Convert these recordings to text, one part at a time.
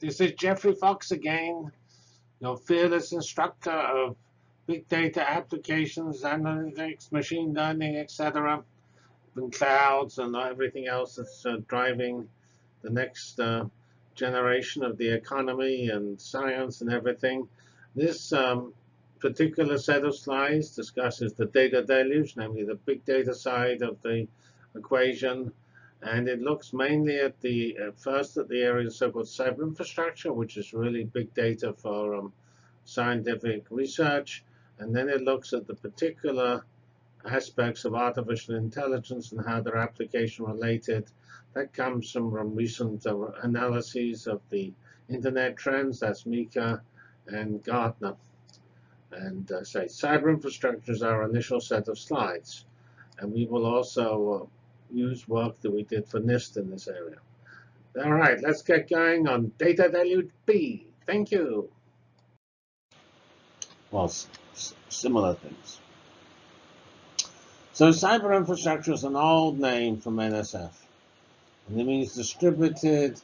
This is Geoffrey Fox again, your fearless instructor of big data applications, analytics, machine learning, etc., and clouds and everything else that's uh, driving the next uh, generation of the economy and science and everything. This um, particular set of slides discusses the data deluge, namely the big data side of the equation, and it looks mainly at the at first at the area of so-called cyber infrastructure, which is really big data for um, scientific research. And then it looks at the particular aspects of artificial intelligence and how they're application related. That comes from, from recent uh, analyses of the internet trends. That's Meeker and Gartner. And uh, say cyber infrastructure is our initial set of slides. And we will also uh, use work that we did for NIST in this area. All right, let's get going on data deluge B. Thank you. Well, similar things. So cyber infrastructure is an old name from NSF. And it means distributed,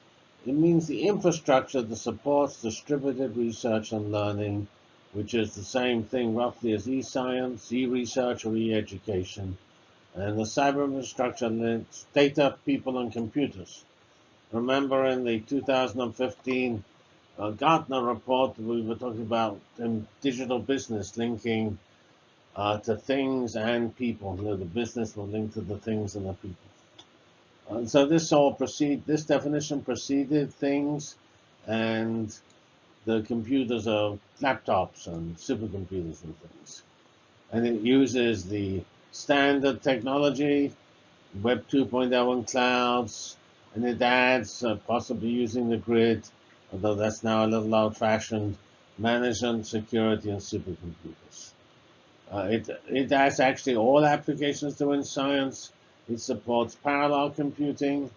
it means the infrastructure that supports distributed research and learning, which is the same thing roughly as e-science, e-research, or e-education and the cyber infrastructure links data, people, and computers. Remember in the 2015 uh, Gartner report, we were talking about um, digital business linking uh, to things and people. You know, the business will link to the things and the people. And so this all proceed. This definition preceded things, and the computers are laptops and supercomputers and things. And it uses the standard technology, Web 2.0 clouds, and it adds uh, possibly using the grid, although that's now a little old-fashioned, management, security, and supercomputers. Uh, it, it has actually all applications doing science. It supports parallel computing,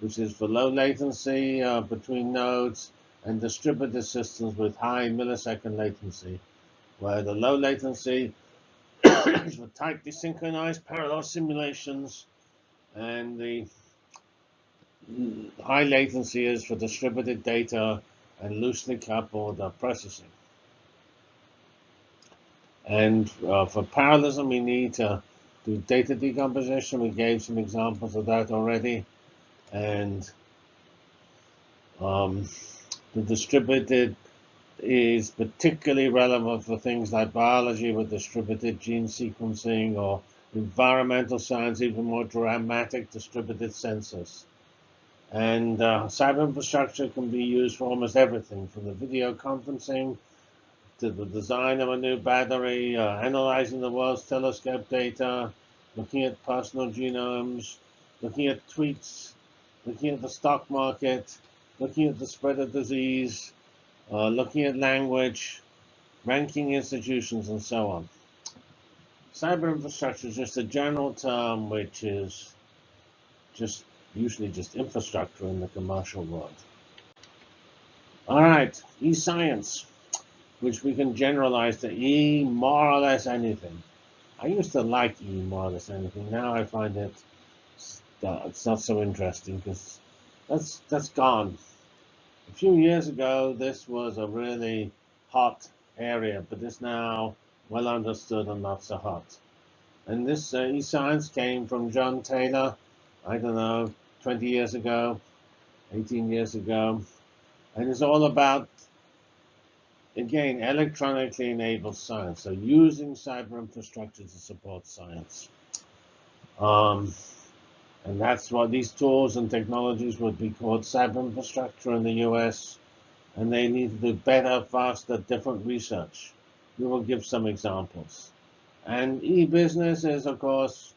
which is for low latency uh, between nodes, and distributed systems with high millisecond latency, where the low latency for tightly synchronized parallel simulations, and the high latency is for distributed data and loosely coupled processing. And uh, for parallelism, we need to do data decomposition. We gave some examples of that already. And um, the distributed is particularly relevant for things like biology with distributed gene sequencing or environmental science, even more dramatic distributed sensors. And uh, cyber infrastructure can be used for almost everything, from the video conferencing to the design of a new battery, uh, analyzing the world's telescope data, looking at personal genomes, looking at tweets, looking at the stock market, looking at the spread of disease, uh, looking at language, ranking institutions, and so on. Cyber infrastructure is just a general term which is just usually just infrastructure in the commercial world. All right, e-science, which we can generalize to E more or less anything. I used to like E more or less anything. Now I find it uh, it's not so interesting because that's that's gone. A few years ago, this was a really hot area, but it's now well understood and not so hot. And this uh, e-science came from John Taylor, I don't know, 20 years ago, 18 years ago. And it's all about, again, electronically enabled science. So using cyber infrastructure to support science. Um, and that's why these tools and technologies would be called cyber infrastructure in the US. And they need to do better, faster, different research. We will give some examples. And e-business is, of course,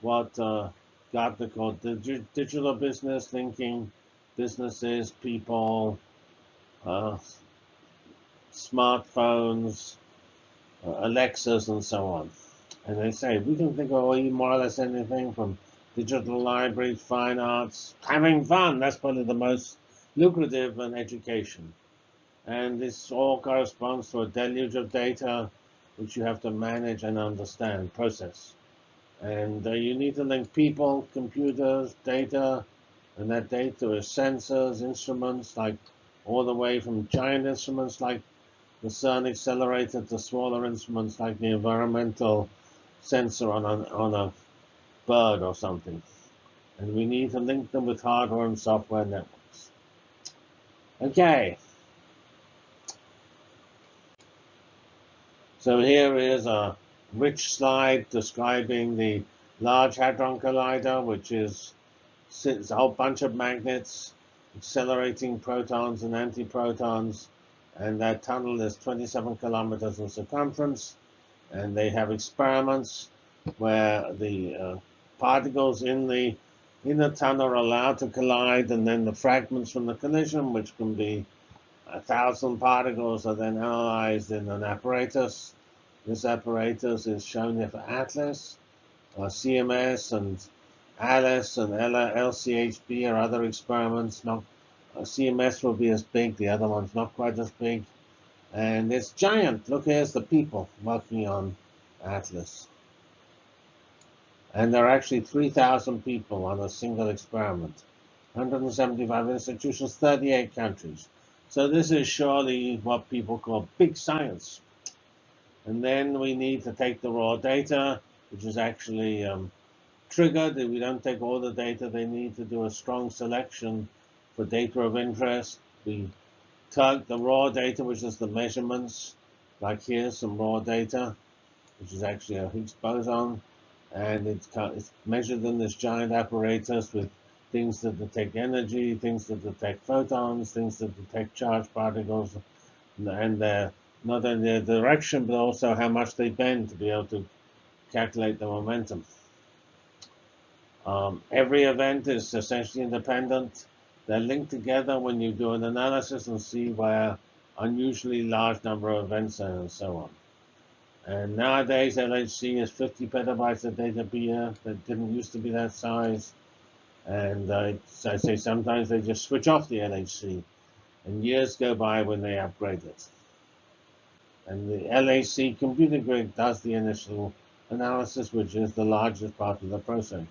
what uh, Gartner called the digital business, thinking, businesses, people, uh, smartphones, uh, Alexas, and so on. And they say we can think of more or less anything from digital library, fine arts, having fun. That's probably the most lucrative in education. And this all corresponds to a deluge of data which you have to manage and understand, process. And uh, you need to link people, computers, data, and that data is sensors, instruments like all the way from giant instruments like the CERN accelerator to smaller instruments like the environmental sensor on a, on a bird or something. And we need to link them with hardware and software networks. Okay. So here is a rich slide describing the Large Hadron Collider, which is a whole bunch of magnets accelerating protons and antiprotons. And that tunnel is 27 kilometers in circumference. And they have experiments where the uh, particles in the in the tunnel are allowed to collide, and then the fragments from the collision, which can be a thousand particles, are then analyzed in an apparatus this apparatus is shown here for ATLAS, uh, CMS, and ALICE and LHCb are other experiments. Not, uh, CMS will be as big, the other one's not quite as big. And it's giant. Look, here's the people working on ATLAS. And there are actually 3,000 people on a single experiment. 175 institutions, 38 countries. So this is surely what people call big science. And then we need to take the raw data, which is actually um, triggered. If we don't take all the data, they need to do a strong selection for data of interest. We tug the raw data, which is the measurements, like here, some raw data, which is actually a Higgs boson. And it's, it's measured in this giant apparatus with things that detect energy, things that detect photons, things that detect charged particles, and they're not only their direction, but also how much they bend to be able to calculate the momentum. Um, every event is essentially independent. They're linked together when you do an analysis and see where unusually large number of events are and so on. And nowadays, LHC is 50 petabytes of data per year. That didn't used to be that size. And uh, I say sometimes they just switch off the LHC. And years go by when they upgrade it. And the LHC computer grid does the initial analysis, which is the largest part of the processing.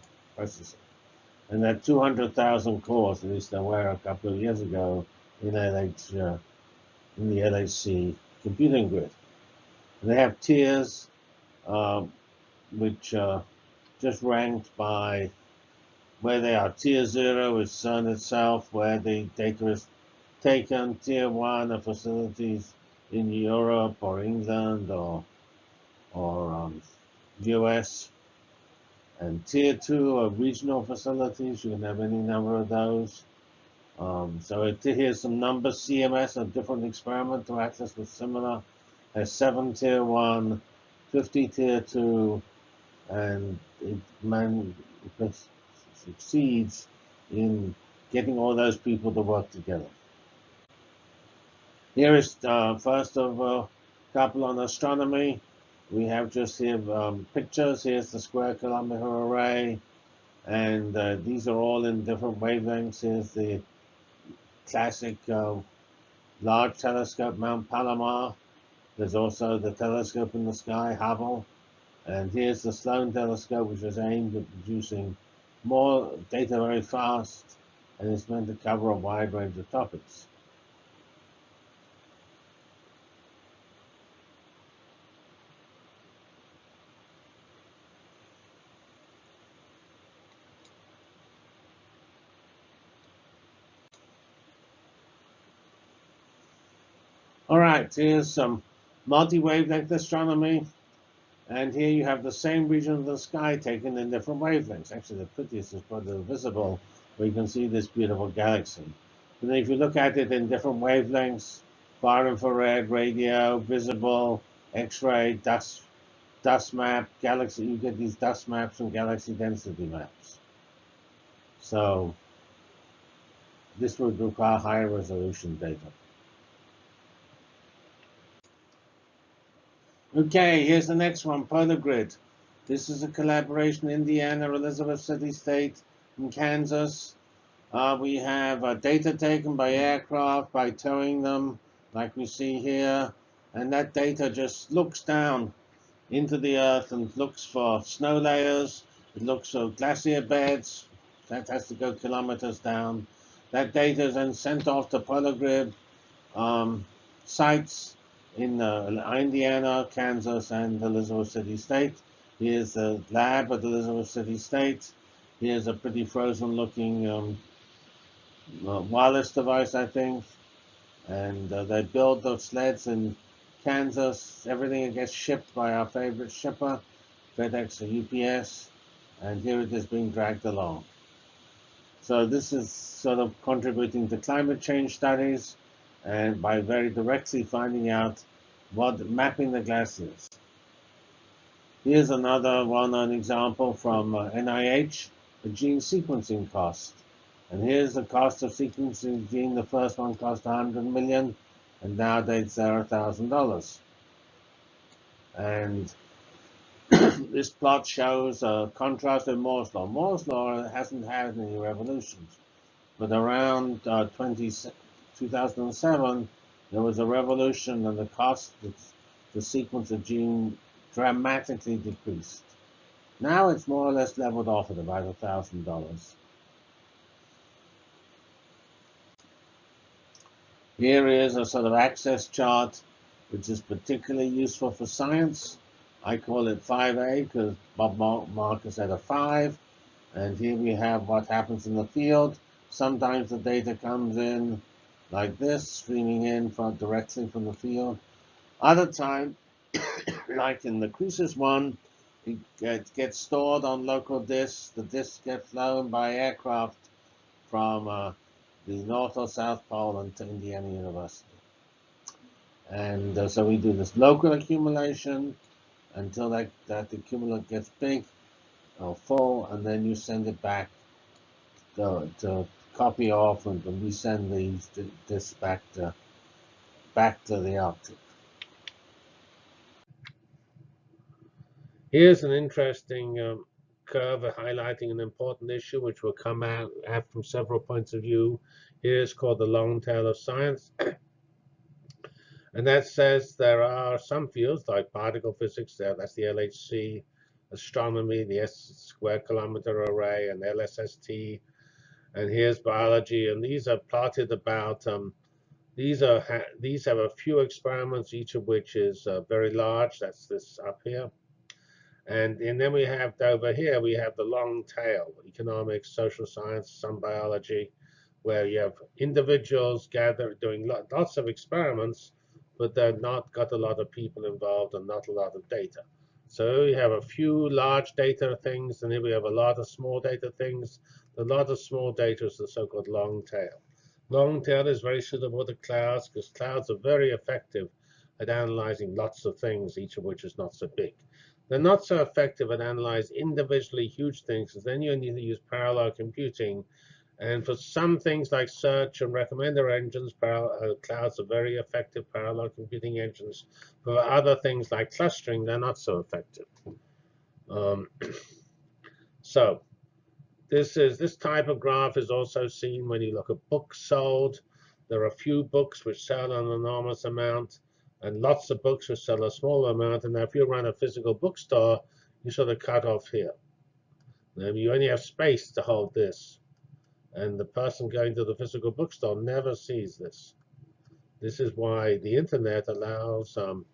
And are 200,000 cores, at least there were a couple of years ago, in, LH, uh, in the LHC computing grid. They have tiers, uh, which are just ranked by where they are. Tier 0 is CERN itself, where the data is taken. Tier 1 are facilities in Europe or England or or um, US. And tier two are regional facilities. You can have any number of those. Um, so it, here's some numbers. CMS, a different experiment to ATLAS with similar, has seven tier one, 50 tier two, and it, man, succeeds in getting all those people to work together. Here is uh, first of a couple on astronomy. We have just here um, pictures. Here's the square kilometer array. And uh, these are all in different wavelengths. Here's the classic uh, large telescope, Mount Palomar. There's also the telescope in the sky, Hubble. And here's the Sloan telescope, which is aimed at producing more data very fast, and it's meant to cover a wide range of topics. All right, here's some multi-wavelength astronomy. And here you have the same region of the sky taken in different wavelengths. Actually, the prettiest is probably visible, where you can see this beautiful galaxy. And then if you look at it in different wavelengths, far infrared, radio, visible, X-ray, dust, dust map, galaxy, you get these dust maps and galaxy density maps. So this would require higher resolution data. Okay, here's the next one, PolarGrid. This is a collaboration, Indiana, Elizabeth City State, in Kansas. Uh, we have uh, data taken by aircraft, by towing them, like we see here. And that data just looks down into the earth and looks for snow layers. It looks for glacier beds. That has to go kilometers down. That data is then sent off to PolarGrid, um, sites in uh, Indiana, Kansas, and Elizabeth City State. Here's the lab at Elizabeth City State. Here's a pretty frozen-looking um, uh, wireless device, I think. And uh, they build those sleds in Kansas. Everything gets shipped by our favorite shipper, FedEx or UPS. And here it is being dragged along. So this is sort of contributing to climate change studies and by very directly finding out what mapping the glass is. Here's another well-known example from uh, NIH, the gene sequencing cost. And here's the cost of sequencing gene. The first one cost 100 million, and nowadays they're $1,000. And this plot shows a contrast with Moore's law. Moore's law hasn't had any revolutions, but around uh, 20, 2007, there was a revolution and the cost to sequence a gene dramatically decreased. Now it's more or less leveled off at about $1,000. Here is a sort of access chart, which is particularly useful for science. I call it 5A because Bob Marcus had a 5. And here we have what happens in the field. Sometimes the data comes in like this, streaming in from directly from the field. Other time, like in the CReSIS one, it gets stored on local disks. The disks get flown by aircraft from uh, the North or South Pole and to Indiana University. And uh, so we do this local accumulation until that, that accumulate gets big or full, and then you send it back to, to copy off and we send these this back to back to the Arctic. Here's an interesting um, curve highlighting an important issue which will come out from several points of view. Here's called the long tail of science. and that says there are some fields like particle physics, there, that's the LHC, astronomy, the S square kilometer array, and LSST, and here's biology, and these are plotted about. Um, these are these have a few experiments, each of which is uh, very large. That's this up here, and and then we have over here we have the long tail: economics, social science, some biology, where you have individuals gathered doing lots of experiments, but they're not got a lot of people involved and not a lot of data. So we have a few large data things, and then we have a lot of small data things. A lot of small data is the so-called long tail. Long tail is very suitable to clouds because clouds are very effective at analyzing lots of things, each of which is not so big. They're not so effective at analyzing individually huge things because then you need to use parallel computing. And for some things like search and recommender engines, uh, clouds are very effective parallel computing engines. For other things like clustering, they're not so effective. Um, so this is this type of graph is also seen when you look at books sold. There are a few books which sell an enormous amount, and lots of books which sell a small amount. And now if you run a physical bookstore, you sort of cut off here. Now you only have space to hold this. And the person going to the physical bookstore never sees this. This is why the internet allows um,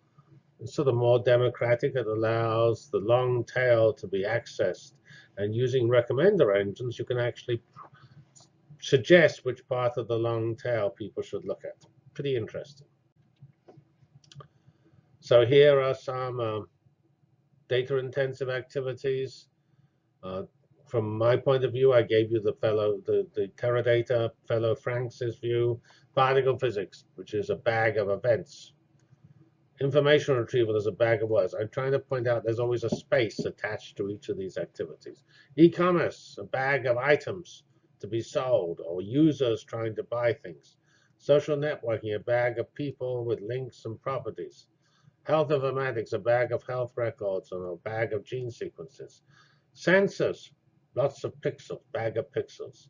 sort of more democratic. It allows the long tail to be accessed and using recommender engines, you can actually suggest which part of the long tail people should look at. Pretty interesting. So here are some uh, data-intensive activities. Uh, from my point of view, I gave you the fellow, the, the Teradata fellow Franks's view, particle physics, which is a bag of events information retrieval is a bag of words. I'm trying to point out there's always a space attached to each of these activities. E-commerce, a bag of items to be sold or users trying to buy things. Social networking, a bag of people with links and properties. Health informatics, a bag of health records or a bag of gene sequences. Sensors, lots of pixels, bag of pixels.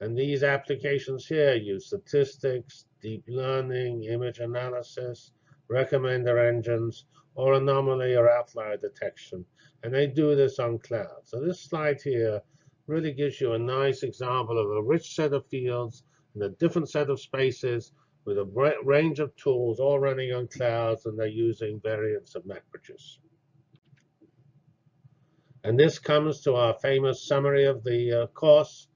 And these applications here use statistics, deep learning, image analysis, recommender engines, or anomaly or outlier detection. And they do this on cloud. So this slide here really gives you a nice example of a rich set of fields and a different set of spaces with a range of tools all running on clouds and they're using variants of MapReduces. And this comes to our famous summary of the uh, course,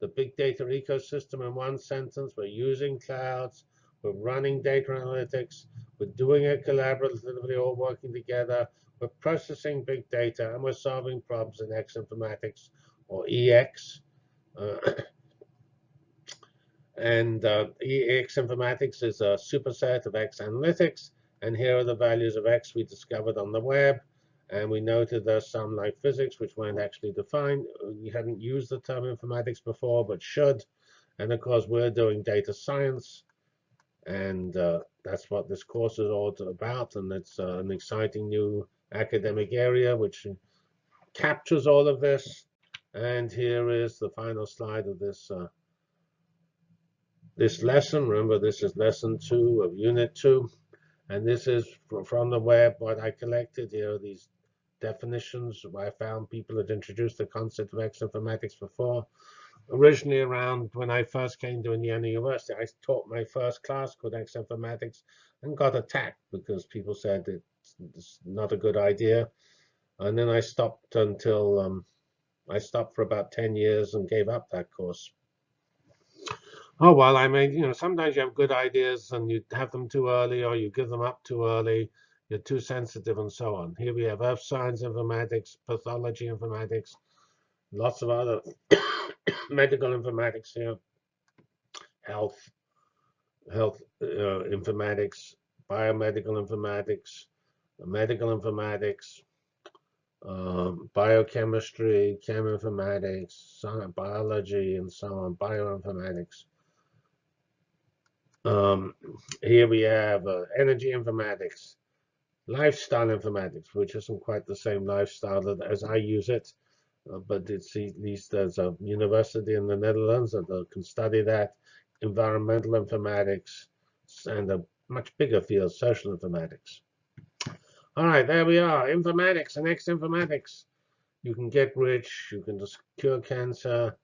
the big data ecosystem in one sentence. We're using clouds, we're running data analytics, we're doing it collaboratively, all working together, we're processing big data, and we're solving problems in X informatics or EX. Uh, and uh, EX informatics is a superset of X analytics. And here are the values of X we discovered on the web. And we noted there's some like physics, which weren't actually defined. We hadn't used the term informatics before, but should. And of course, we're doing data science. And uh, that's what this course is all about. And it's uh, an exciting new academic area, which captures all of this. And here is the final slide of this uh, this lesson. Remember, this is lesson two of unit two. And this is from the web what I collected. Here these definitions where I found people had introduced the concept of X informatics before. Originally around when I first came to Indiana University, I taught my first class called X informatics and got attacked because people said it's not a good idea. And then I stopped until um, I stopped for about 10 years and gave up that course. Oh, well, I mean, you know, sometimes you have good ideas and you have them too early or you give them up too early you're too sensitive, and so on. Here we have earth science informatics, pathology informatics, lots of other medical informatics here, health, health uh, informatics, biomedical informatics, medical informatics, um, biochemistry, cheminformatics, biology, and so on, bioinformatics. Um, here we have uh, energy informatics, lifestyle informatics, which isn't quite the same lifestyle as I use it, uh, but it's at least there's a university in the Netherlands that can study that, environmental informatics, and a much bigger field, social informatics. All right, there we are, informatics and ex-informatics. You can get rich, you can just cure cancer,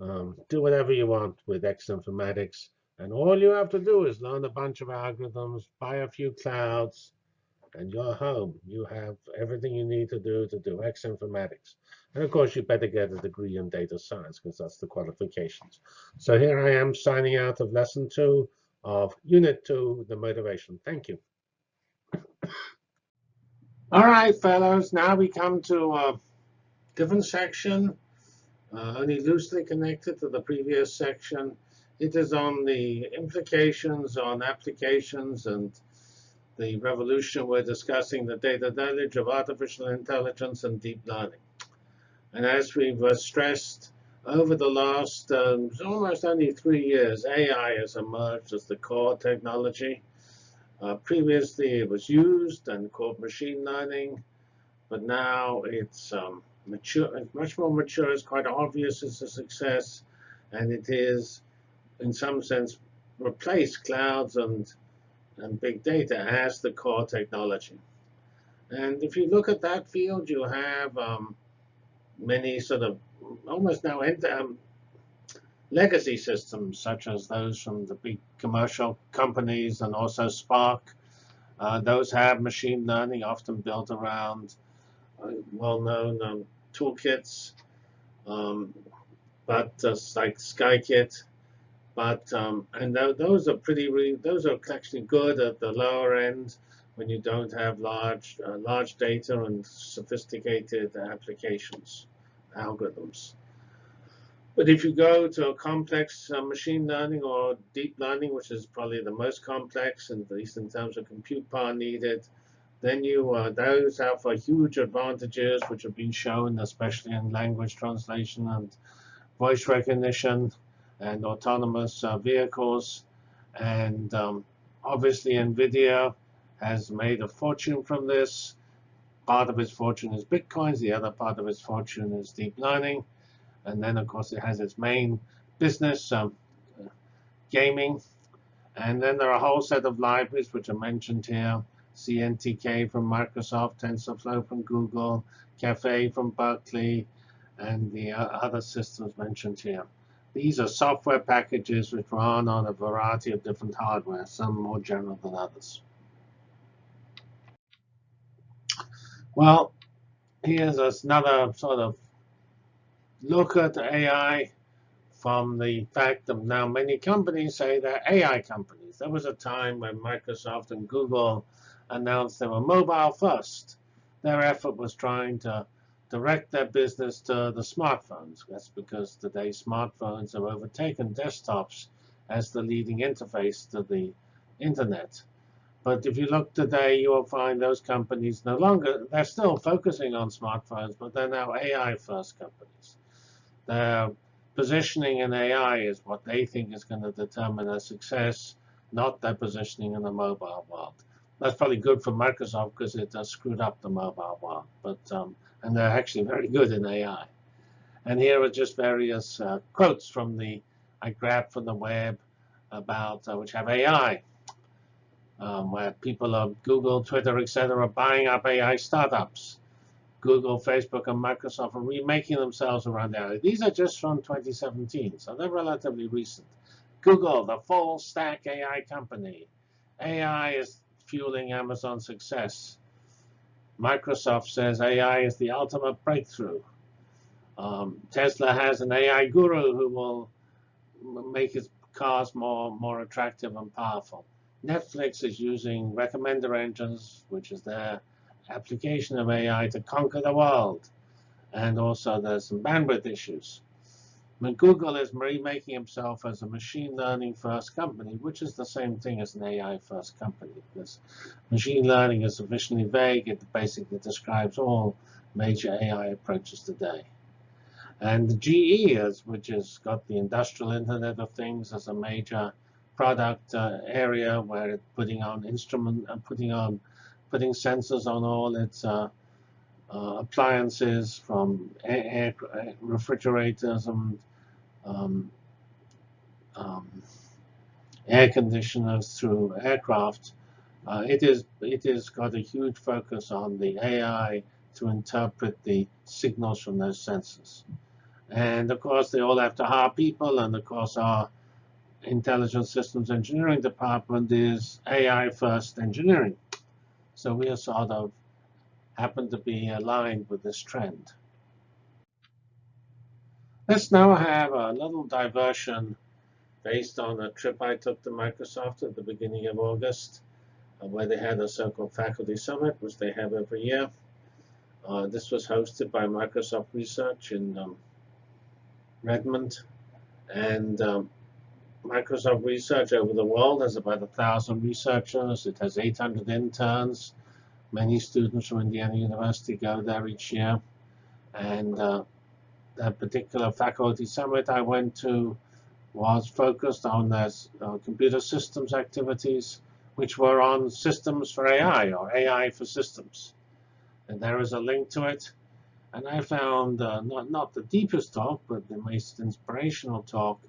um, do whatever you want with ex-informatics. And all you have to do is learn a bunch of algorithms, buy a few clouds, and you're home. You have everything you need to do to do X informatics. And of course, you better get a degree in data science because that's the qualifications. So here I am signing out of lesson two of unit two, the motivation. Thank you. All right, fellows, now we come to a different section, uh, only loosely connected to the previous section. It is on the implications on applications and the revolution, we're discussing the data deluge of artificial intelligence and deep learning. And as we've stressed over the last um, almost only three years, AI has emerged as the core technology. Uh, previously, it was used and called machine learning, but now it's um, mature, much more mature. It's quite obvious it's a success, and it is, in some sense, replaced clouds and and big data as the core technology. And if you look at that field, you have um, many sort of almost now um, legacy systems, such as those from the big commercial companies and also Spark. Uh, those have machine learning, often built around uh, well-known um, toolkits, um, but uh, like Scikit but um, and th those are pretty those are actually good at the lower end when you don't have large uh, large data and sophisticated applications, algorithms. But if you go to a complex uh, machine learning or deep learning, which is probably the most complex, at least in terms of compute power needed, then you uh, those have huge advantages, which have been shown, especially in language translation and voice recognition and autonomous uh, vehicles. And um, obviously, NVIDIA has made a fortune from this. Part of its fortune is Bitcoins. The other part of its fortune is deep learning. And then, of course, it has its main business, um, gaming. And then there are a whole set of libraries which are mentioned here. CNTK from Microsoft, TensorFlow from Google, Caffe from Berkeley, and the uh, other systems mentioned here. These are software packages which run on a variety of different hardware, some more general than others. Well, here's another sort of look at AI from the fact that now many companies say they're AI companies. There was a time when Microsoft and Google announced they were mobile first. Their effort was trying to direct their business to the smartphones. That's because today smartphones have overtaken desktops as the leading interface to the internet. But if you look today, you will find those companies no longer, they're still focusing on smartphones, but they're now AI first companies. Their positioning in AI is what they think is going to determine their success, not their positioning in the mobile world. That's probably good for Microsoft because it has screwed up the mobile world. But um, and they're actually very good in AI. And here are just various uh, quotes from the I grabbed from the web about uh, which have AI, um, where people of Google, Twitter, etc., are buying up AI startups. Google, Facebook, and Microsoft are remaking themselves around AI. These are just from 2017, so they're relatively recent. Google, the full stack AI company. AI is fueling Amazon's success. Microsoft says AI is the ultimate breakthrough. Um, Tesla has an AI guru who will make its cars more, more attractive and powerful. Netflix is using recommender engines, which is their application of AI to conquer the world. And also there's some bandwidth issues. But Google is remaking himself as a machine learning first company, which is the same thing as an AI first company. Because machine learning is sufficiently vague, it basically describes all major AI approaches today. And GE, is, which has got the industrial Internet of Things as a major product uh, area where it's putting on instrument and uh, putting on putting sensors on all its uh, uh, appliances from air, air, refrigerators and um, um, air conditioners through aircraft, uh, it is it has got a huge focus on the AI to interpret the signals from those sensors. And of course, they all have to hire people, and of course, our intelligent systems engineering department is AI first engineering. So we are sort of happen to be aligned with this trend. Let's now have a little diversion based on a trip I took to Microsoft at the beginning of August, uh, where they had a so-called faculty summit, which they have every year. Uh, this was hosted by Microsoft Research in um, Redmond. And um, Microsoft Research over the world has about 1,000 researchers. It has 800 interns. Many students from Indiana University go there each year. And uh, that particular faculty summit I went to was focused on their uh, computer systems activities, which were on systems for AI or AI for systems. And there is a link to it. And I found uh, not, not the deepest talk, but the most inspirational talk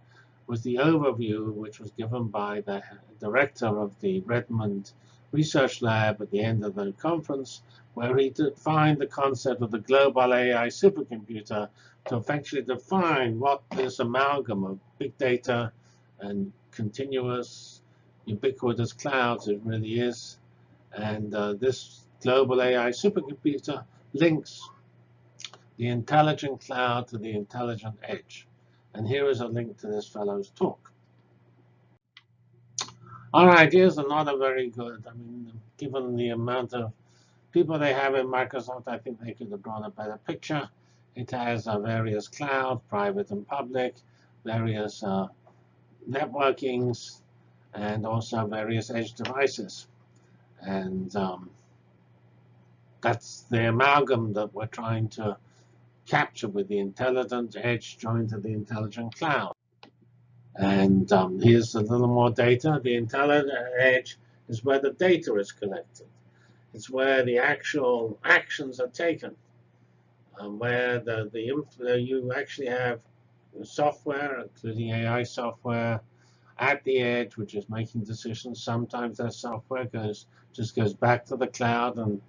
was the overview, which was given by the director of the Redmond Research Lab at the end of the conference, where he defined the concept of the global AI supercomputer to effectively define what this amalgam of big data and continuous ubiquitous clouds it really is. And uh, this global AI supercomputer links the intelligent cloud to the intelligent edge. And here is a link to this fellow's talk. Our ideas are not a very good. I mean, given the amount of people they have in Microsoft, I think they could have drawn a better picture. It has uh, various cloud, private and public, various uh, networkings, and also various edge devices. And um, that's the amalgam that we're trying to capture with the intelligent edge joined to the intelligent cloud. And um, here's a little more data. The intelligent edge is where the data is collected. It's where the actual actions are taken um, where the, the you actually have software, including AI software, at the edge, which is making decisions. Sometimes that software goes just goes back to the cloud and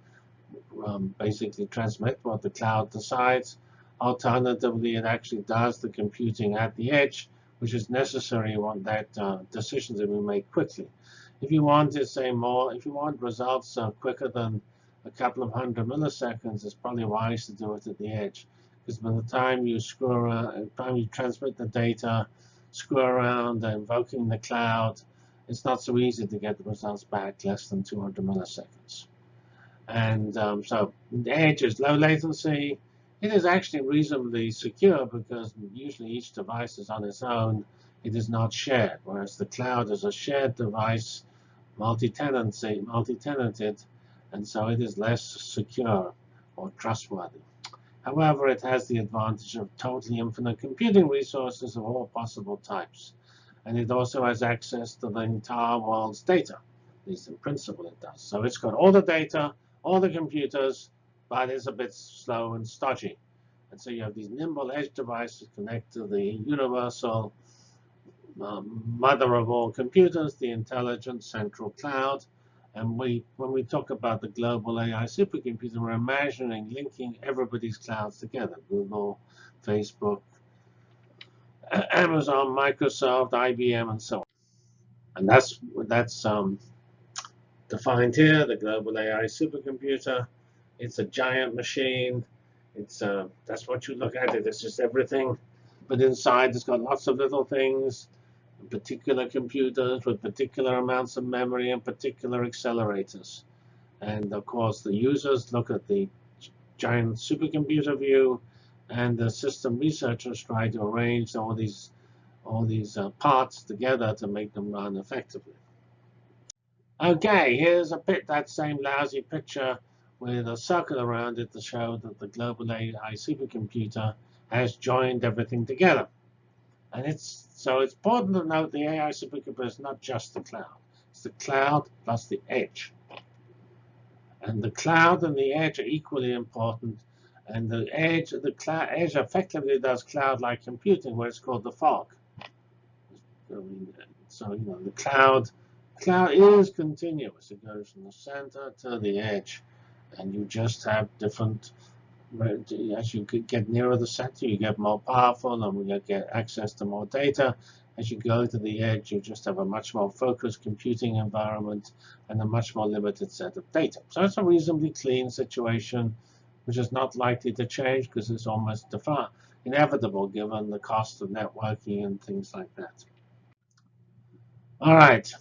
um, basically transmit what the cloud decides. Alternatively, it actually does the computing at the edge, which is necessary. Want that uh, decisions to be made quickly. If you want to say more, if you want results uh, quicker than a couple of hundred milliseconds, it's probably wise to do it at the edge. Because by the time you screw around, time you transmit the data, screw around, invoking the cloud, it's not so easy to get the results back less than 200 milliseconds. And um, so the edge is low latency. It is actually reasonably secure because usually each device is on its own. It is not shared, whereas the cloud is a shared device multi-tenancy, multi-tenanted, and so it is less secure or trustworthy. However, it has the advantage of totally infinite computing resources of all possible types. And it also has access to the entire world's data. At least in principle it does. So it's got all the data, all the computers, but it's a bit slow and stodgy. And so you have these nimble edge devices connect to the universal um, mother of all computers, the intelligent central cloud. And we, when we talk about the global AI supercomputer, we're imagining linking everybody's clouds together, Google, Facebook, Amazon, Microsoft, IBM, and so on. And that's, that's um, defined here, the global AI supercomputer. It's a giant machine. It's uh, That's what you look at it. It's just everything. But inside, it's got lots of little things particular computers with particular amounts of memory and particular accelerators. And of course, the users look at the giant supercomputer view, and the system researchers try to arrange all these all these uh, parts together to make them run effectively. Okay, here's a bit that same lousy picture with a circle around it to show that the global AI supercomputer has joined everything together. And it's so it's important to note the AI supercomputer is not just the cloud. It's the cloud plus the edge. And the cloud and the edge are equally important. And the edge, the cloud edge effectively does cloud-like computing, where it's called the fog. So you know the cloud, cloud is continuous. It goes from the center to the edge, and you just have different as you get nearer the center, you get more powerful and we get access to more data. As you go to the edge, you just have a much more focused computing environment and a much more limited set of data. So it's a reasonably clean situation, which is not likely to change because it's almost inevitable given the cost of networking and things like that. All right.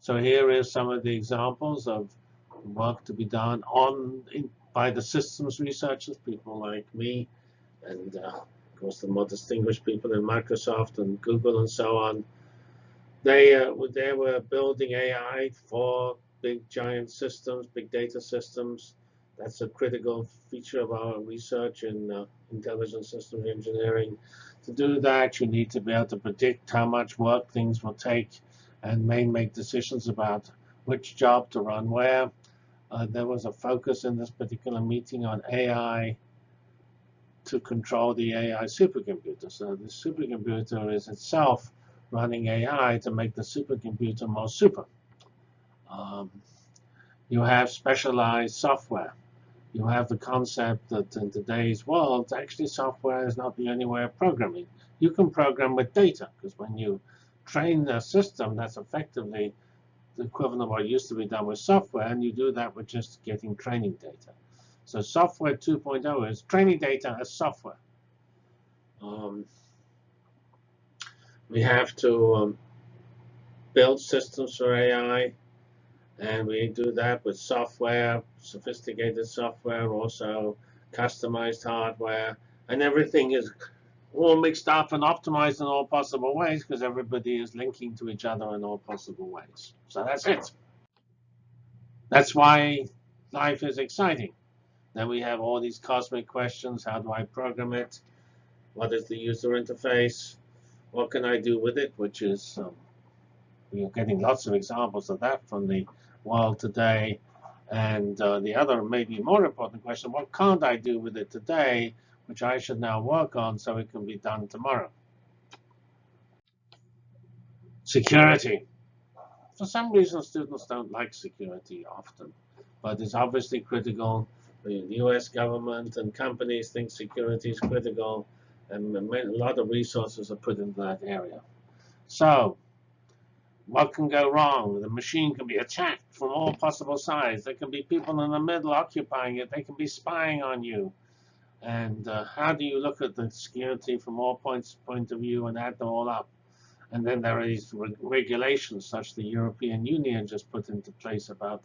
So here is some of the examples of work to be done on by the systems researchers, people like me, and uh, of course the more distinguished people in Microsoft and Google and so on. They, uh, they were building AI for big giant systems, big data systems. That's a critical feature of our research in uh, intelligent system engineering. To do that, you need to be able to predict how much work things will take and may make decisions about which job to run where. Uh, there was a focus in this particular meeting on AI to control the AI supercomputer. So the supercomputer is itself running AI to make the supercomputer more super. Um, you have specialized software. You have the concept that in today's world, actually software is not the only way of programming. You can program with data, because when you train a system, that's effectively the equivalent of what used to be done with software, and you do that with just getting training data. So software 2.0 is training data as software. Um, we have to um, build systems for AI, and we do that with software, sophisticated software, also customized hardware, and everything is all mixed up and optimized in all possible ways because everybody is linking to each other in all possible ways. So that's it. That's why life is exciting. Then we have all these cosmic questions. How do I program it? What is the user interface? What can I do with it? Which is, um, we're getting lots of examples of that from the world today. And uh, the other, maybe more important question, what can't I do with it today which I should now work on so it can be done tomorrow. Security. For some reason, students don't like security often, but it's obviously critical. The US government and companies think security is critical, and a lot of resources are put into that area. So, what can go wrong? The machine can be attacked from all possible sides. There can be people in the middle occupying it. They can be spying on you. And uh, how do you look at the security from all points point of view and add them all up? And then there are these re regulations, such the European Union just put into place about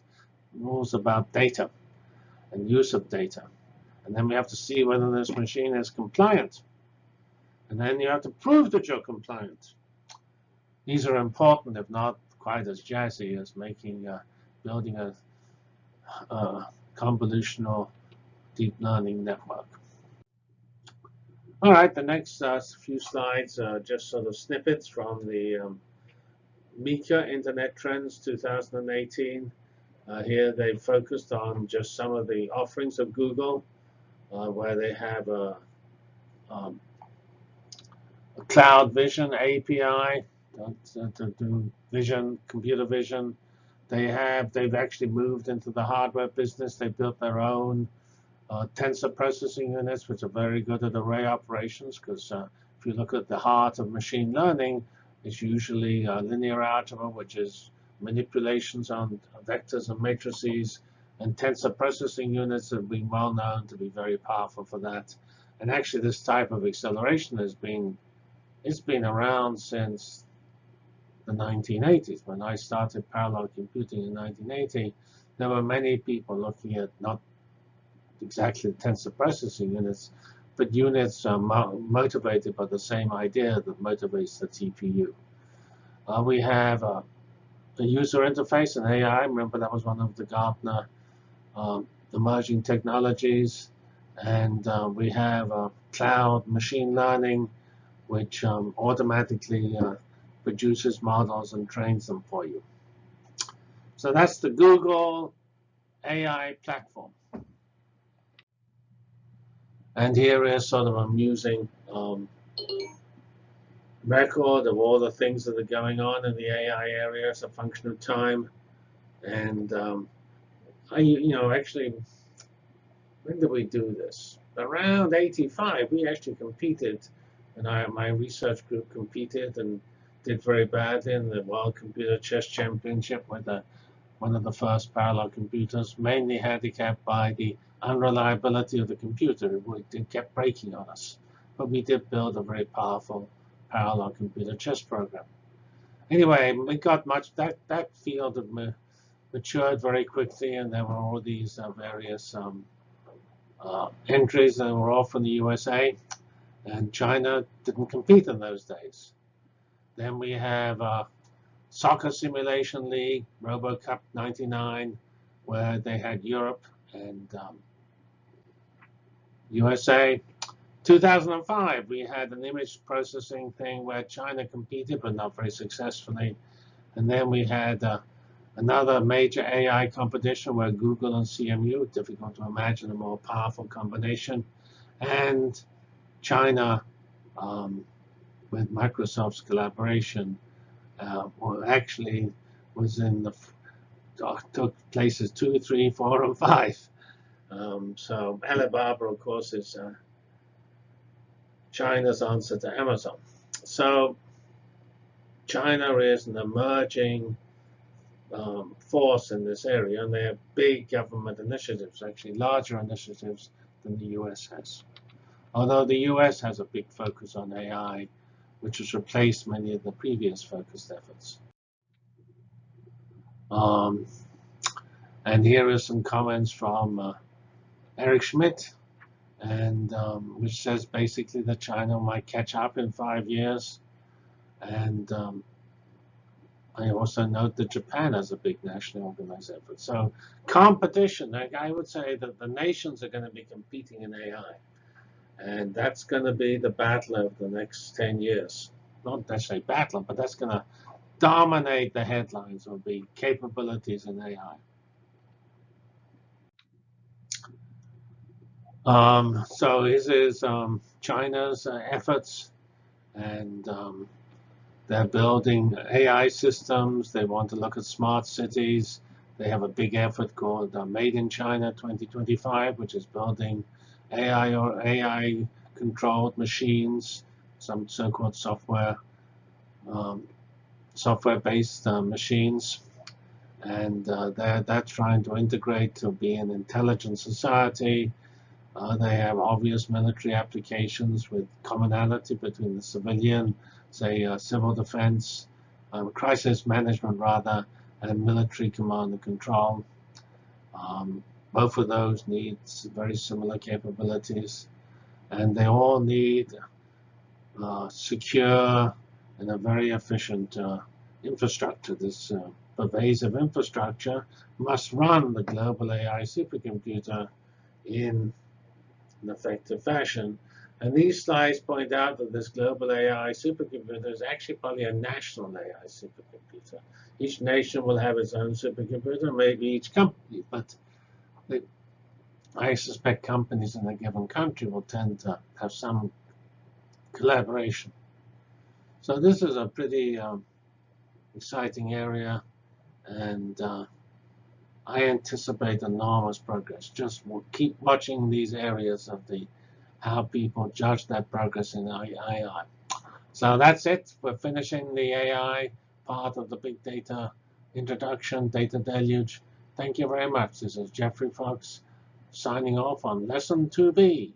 rules about data and use of data. And then we have to see whether this machine is compliant. And then you have to prove that you're compliant. These are important, if not quite as jazzy as making, uh, building a, a convolutional deep learning network. All right, the next uh, few slides are just sort of snippets from the um, Meeker Internet Trends 2018. Uh, here they focused on just some of the offerings of Google, uh, where they have a, um, a Cloud Vision API to do vision, computer vision. They have, they've actually moved into the hardware business. They built their own uh, tensor processing units, which are very good at array operations, because uh, if you look at the heart of machine learning, it's usually uh, linear algebra, which is manipulations on vectors and matrices, and tensor processing units have been well known to be very powerful for that. And actually, this type of acceleration has been it's been around since the 1980s. When I started parallel computing in 1980, there were many people looking at not exactly tensor processing units, but units are mo motivated by the same idea that motivates the TPU. Uh, we have uh, a user interface and AI. Remember that was one of the Gartner um, emerging technologies. And uh, we have uh, cloud machine learning, which um, automatically uh, produces models and trains them for you. So that's the Google AI platform. And here is sort of amusing um, record of all the things that are going on in the AI area as a function of time. And um, I, you know, actually, when did we do this? Around 85, we actually competed, and I, my research group competed and did very badly in the World Computer Chess Championship with one of the first parallel computers, mainly handicapped by the unreliability of the computer. It kept breaking on us. But we did build a very powerful parallel computer chess program. Anyway, we got much, that, that field matured very quickly, and there were all these uh, various um, uh, entries that were all from the USA, and China didn't compete in those days. Then we have uh, Soccer Simulation League, RoboCup 99, where they had Europe and um, USA. 2005, we had an image processing thing where China competed, but not very successfully. And then we had uh, another major AI competition where Google and CMU, difficult to imagine a more powerful combination, and China um, with Microsoft's collaboration, uh, well, actually was in the took places two, three, four, and five. Um, so Alibaba, of course, is uh, China's answer to Amazon. So China is an emerging um, force in this area, and they have big government initiatives, actually larger initiatives than the US has. Although the US has a big focus on AI, which has replaced many of the previous focused efforts. Um, and here are some comments from uh, Eric Schmidt, and um, which says basically that China might catch up in five years. And um, I also note that Japan has a big nationally organized effort. So competition, like I would say that the nations are going to be competing in AI. And that's going to be the battle of the next 10 years. Not necessarily battle, but that's going to dominate the headlines of be capabilities in AI. Um, so this is um, China's uh, efforts, and um, they're building AI systems. They want to look at smart cities. They have a big effort called uh, Made in China 2025, which is building AI or AI controlled machines, some so-called software, um, software-based uh, machines. And uh, they're, they're trying to integrate to be an intelligent society. Uh, they have obvious military applications with commonality between the civilian, say, uh, civil defense, um, crisis management rather, and military command and control. Um, both of those need very similar capabilities, and they all need uh, secure and a very efficient uh, infrastructure. This uh, pervasive infrastructure must run the global AI supercomputer in an effective fashion. And these slides point out that this global AI supercomputer is actually probably a national AI supercomputer. Each nation will have its own supercomputer, maybe each company, but I suspect companies in a given country will tend to have some collaboration. So this is a pretty um, exciting area, and uh, I anticipate enormous progress. Just keep watching these areas of the how people judge that progress in AI. So that's it. We're finishing the AI part of the big data introduction, data deluge. Thank you very much. This is Geoffrey Fox signing off on Lesson 2B.